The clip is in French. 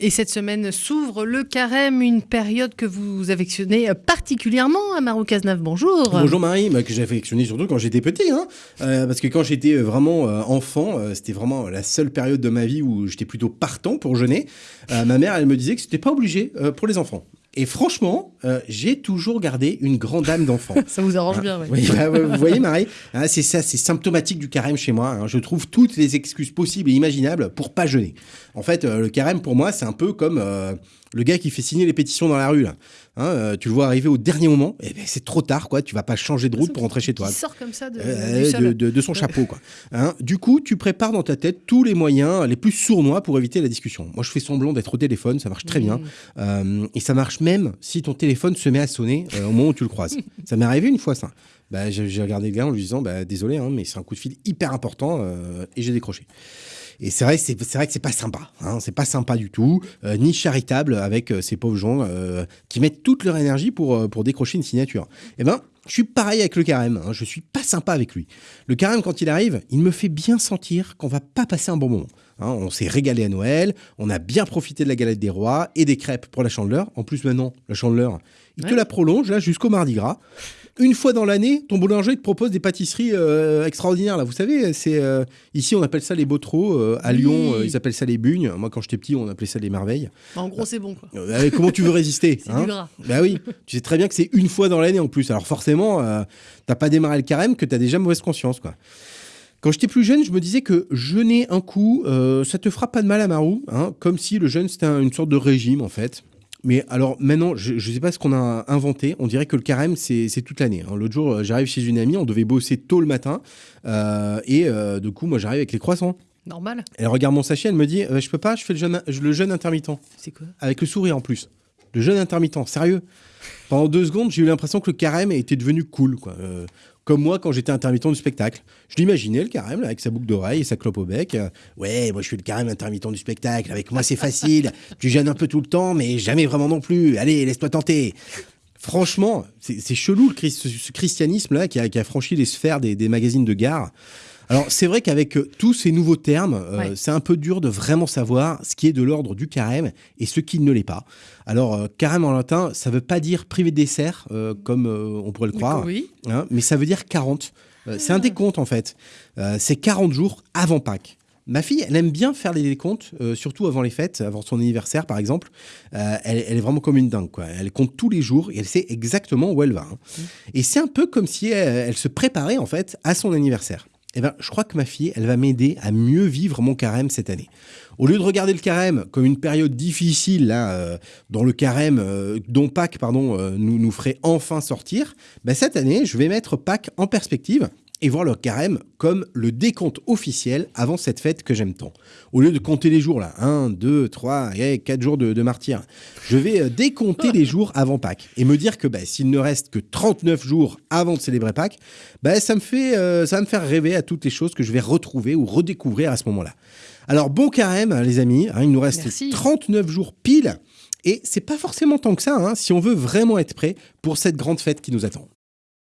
Et cette semaine s'ouvre le carême, une période que vous affectionnez particulièrement à Maro Cazenave. Bonjour. Bonjour Marie, bah, que j'ai affectionné surtout quand j'étais petit. Hein. Euh, parce que quand j'étais vraiment euh, enfant, euh, c'était vraiment la seule période de ma vie où j'étais plutôt partant pour jeûner. ma mère, elle me disait que c'était pas obligé pour les enfants. Et franchement, euh, j'ai toujours gardé une grande âme d'enfant. ça vous arrange bien, oui. Bah, vous voyez, Marie, hein, c'est ça, c'est symptomatique du carême chez moi. Hein. Je trouve toutes les excuses possibles et imaginables pour pas jeûner. En fait, euh, le carême, pour moi, c'est un peu comme euh, le gars qui fait signer les pétitions dans la rue. Là. Hein, tu le vois arriver au dernier moment, et eh ben, c'est trop tard, quoi. Tu vas pas changer de route pour rentrer chez toi. Il sort comme ça de, de, son chapeau, quoi. du coup, tu prépares dans ta tête tous les moyens les plus sournois pour éviter la discussion. Moi, je fais semblant d'être au téléphone, ça marche très bien. Mmh. et ça marche même si ton téléphone se met à sonner au moment où tu le croises. ça m'est arrivé une fois, ça. Bah, j'ai regardé le gars en lui disant bah, Désolé, hein, mais c'est un coup de fil hyper important et j'ai décroché. Et c'est vrai, c'est vrai que c'est pas sympa. Hein, c'est pas sympa du tout, euh, ni charitable avec euh, ces pauvres gens euh, qui mettent toute leur énergie pour, pour décrocher une signature. Eh ben, je suis pareil avec le carême. Hein, je suis pas sympa avec lui. Le carême, quand il arrive, il me fait bien sentir qu'on va pas passer un bon moment. Hein, on s'est régalé à Noël, on a bien profité de la galette des rois et des crêpes pour la chandeleur. En plus, maintenant, la chandeleur, il te la prolonge là jusqu'au mardi gras une fois dans l'année, ton boulanger te propose des pâtisseries euh, extraordinaires. Là, vous savez, c'est euh, ici on appelle ça les Botreaux, euh, à Lyon ils appellent ça les bugnes. Moi, quand j'étais petit, on appelait ça les merveilles. Bah, en gros, c'est bon. Quoi. comment tu veux résister C'est hein du gras. Bah oui, tu sais très bien que c'est une fois dans l'année en plus. Alors forcément, t'as pas démarré le carême que t'as déjà mauvaise conscience, quoi. Quand j'étais plus jeune, je me disais que jeûner un coup, ça te fera pas de mal à Marou, hein, comme si le jeûne c'était une sorte de régime en fait. Mais alors maintenant, je ne sais pas ce qu'on a inventé. On dirait que le carême, c'est toute l'année. Hein. L'autre jour, j'arrive chez une amie, on devait bosser tôt le matin. Euh, et euh, du coup, moi, j'arrive avec les croissants. Normal. Elle regarde mon sachet, elle me dit euh, Je peux pas, je fais le jeûne, le jeûne intermittent. C'est quoi? Avec le sourire en plus. Le jeûne intermittent, sérieux? Pendant deux secondes, j'ai eu l'impression que le carême était devenu cool. Quoi. Comme moi quand j'étais intermittent du spectacle. Je l'imaginais le carême avec sa boucle d'oreille et sa clope au bec. Euh, ouais, moi je suis le carême intermittent du spectacle. Avec moi c'est facile. tu gênes un peu tout le temps, mais jamais vraiment non plus. Allez, laisse-toi tenter. Franchement, c'est chelou le, ce, christianisme-là qui a, franchi les sphères des magazines de gare. Alors, c'est vrai qu'avec euh, tous ces nouveaux termes, euh, c'est un peu dur de vraiment savoir ce qui est de l'ordre du carême et ce qui ne l'est pas. Alors, euh, carême en latin, ça ne veut pas dire privé de dessert, comme on pourrait le croire, oui. Hein, mais ça veut dire 40. c'est un ah. décompte, en fait. c'est 40 jours avant Pâques. Ma fille, elle aime bien faire les décomptes, surtout avant les fêtes, avant son anniversaire par exemple. elle, est vraiment comme une dingue. Quoi. Elle compte tous les jours et elle sait exactement où elle va. Hein. Mmh. Et c'est un peu comme si elle, se préparait en fait à son anniversaire eh ben, je crois que ma fille, elle va m'aider à mieux vivre mon carême cette année. Au lieu de regarder le carême comme une période difficile, euh, le carême euh, dont Pâques pardon, euh, nous, nous ferait enfin sortir, ben, cette année, je vais mettre Pâques en perspective et voir le carême comme le décompte officiel avant cette fête que j'aime tant. Au lieu de compter les jours, là, 1, 2, 3, 4 jours de, martyr, je vais euh, décompter les jours avant Pâques et me dire que bah, s'il ne reste que 39 jours avant de célébrer Pâques, bah, ça, me fait, euh, ça va me faire rêver à toutes les choses que je vais retrouver ou redécouvrir à ce moment-là. Alors bon carême, les amis, hein, il nous reste 39 jours pile. Et c'est pas forcément tant que ça, hein, si on veut vraiment être prêt pour cette grande fête qui nous attend.